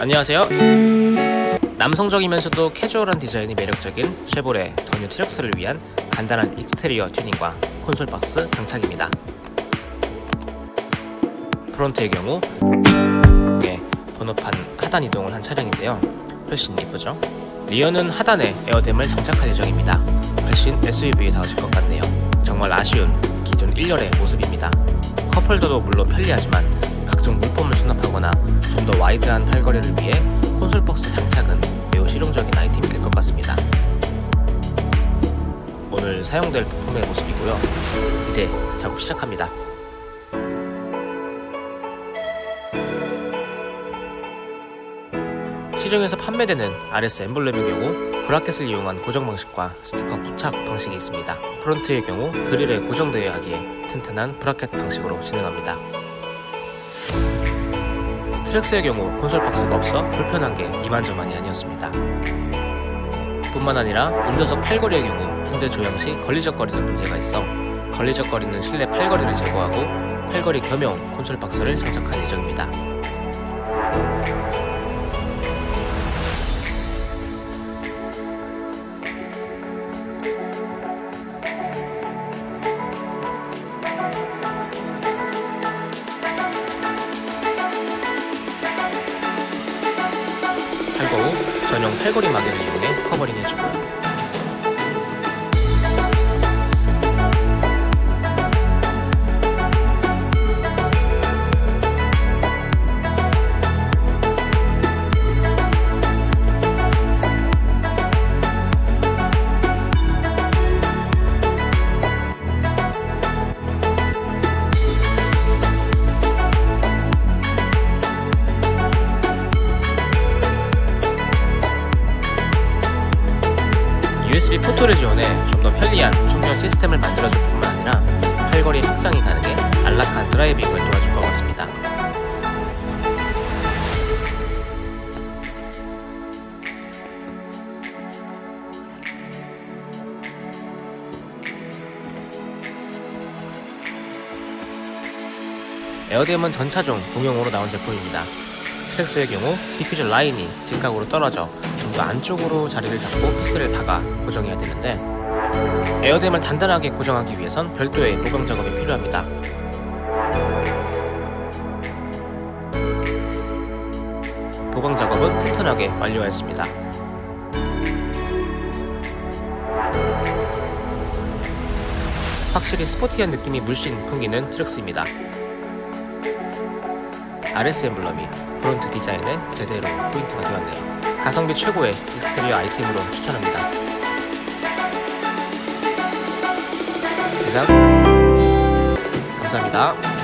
안녕하세요. 남성적이면서도 캐주얼한 디자인이 매력적인 쉐보레 더뉴 트랙스를 위한 간단한 exterior 튜닝과 콘솔 박스 장착입니다. front의 경우 예, 번호판 하단 이동을 한 차량인데요. 훨씬 이쁘죠? rear는 하단에 air dam을 장착할 예정입니다. 훨씬 SUV다워질 것 같네요. 정말 아쉬운 기존 1열의 모습입니다. cup holder도 물론 편리하지만 각종 물품을 수납하거나 좀 더 wide한 팔걸이를 위해 콘솔 박스 장착은 매우 실용적인 아이템이 될 것 같습니다. 오늘 사용될 부품의 모습이고요. 이제 작업 시작합니다. 시중에서 판매되는 RS 엠블렘의 경우 bracket을 이용한 고정 방식과 스티커 부착 방식이 있습니다. front의 경우 그릴에 고정되어야 하기에 튼튼한 bracket 방식으로 진행합니다. 트랙스의 경우 콘솔 박스가 없어 불편한 게 이만저만이 아니었습니다. 뿐만 아니라 운전석 팔걸이의 경우 핸들 조향 시 걸리적거리는 문제가 있어 걸리적거리는 실내 팔걸이를 제거하고 팔걸이 겸용 콘솔 박스를 장착할 예정입니다. 전용 팔걸이 마개를 이용해 커버링 해주고 USB port를 지원해 좀 더 편리한 충전 시스템을 만들어줄 뿐만 아니라 팔걸이 확장이 가능해 안락한 driving을 도와줄 것 같습니다. air dam은 전차종 공용으로 나온 제품입니다. 트랙스의 경우 디퓨저 라인이 직각으로 떨어져 좀 더 안쪽으로 자리를 잡고 피스를 박아 고정해야 되는데 에어댐을 단단하게 고정하기 위해선 별도의 보강 작업이 필요합니다. 보강 작업은 튼튼하게 완료하였습니다. 확실히 스포티한 느낌이 물씬 풍기는 트랙스입니다. RS 엠블럼이 front 디자인에 제대로 포인트가 되었네요. 가성비 최고의 exterior 아이템으로 추천합니다. 이상 감사합니다.